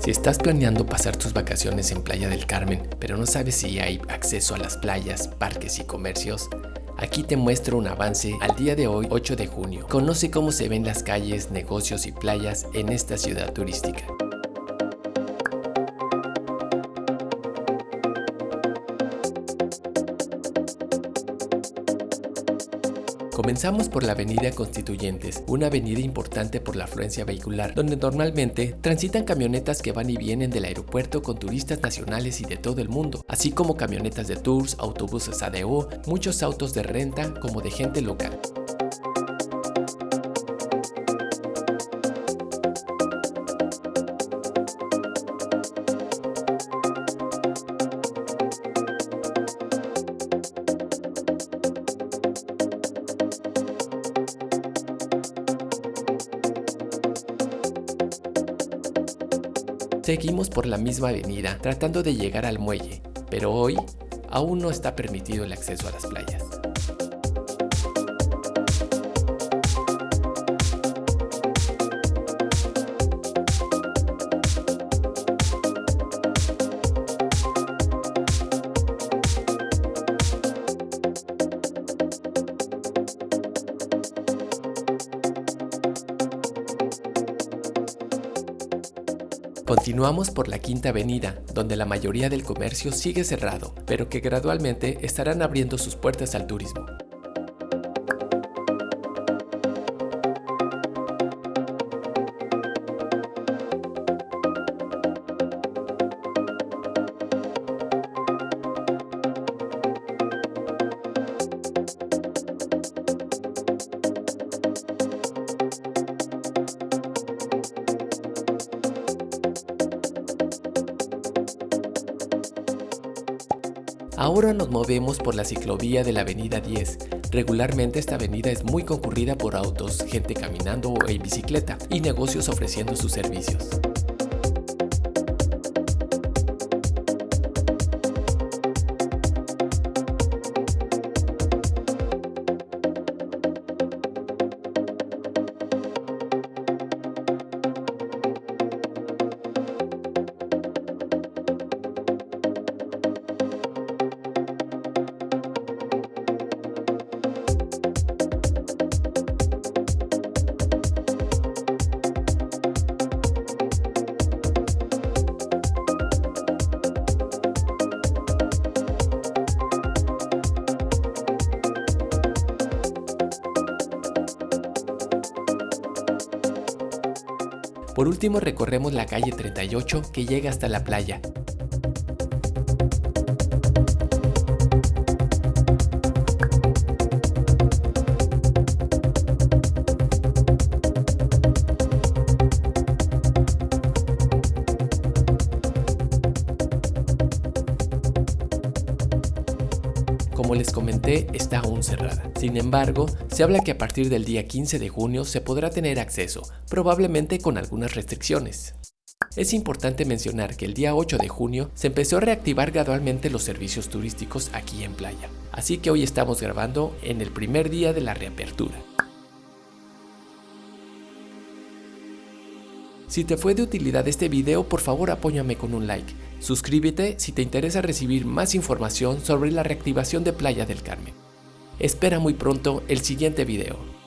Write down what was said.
Si estás planeando pasar tus vacaciones en Playa del Carmen, pero no sabes si hay acceso a las playas, parques y comercios, Aquí te muestro un avance al día de hoy 8 de junio. Conoce cómo se ven las calles, negocios y playas en esta ciudad turística. Comenzamos por la avenida Constituyentes, una avenida importante por la afluencia vehicular, donde normalmente transitan camionetas que van y vienen del aeropuerto con turistas nacionales y de todo el mundo, así como camionetas de tours, autobuses ADO, muchos autos de renta como de gente local. Seguimos por la misma avenida tratando de llegar al muelle, pero hoy aún no está permitido el acceso a las playas. Continuamos por la Quinta Avenida, donde la mayoría del comercio sigue cerrado, pero que gradualmente estarán abriendo sus puertas al turismo. Ahora nos movemos por la ciclovía de la avenida 10. Regularmente esta avenida es muy concurrida por autos, gente caminando o en bicicleta y negocios ofreciendo sus servicios. Por último recorremos la calle 38 que llega hasta la playa. Como les comenté, está aún cerrada. Sin embargo, se habla que a partir del día 15 de junio se podrá tener acceso, probablemente con algunas restricciones. Es importante mencionar que el día 8 de junio se empezó a reactivar gradualmente los servicios turísticos aquí en Playa, así que hoy estamos grabando en el primer día de la reapertura. Si te fue de utilidad este video, por favor apóyame con un like. Suscríbete si te interesa recibir más información sobre la reactivación de Playa del Carmen. Espera muy pronto el siguiente video.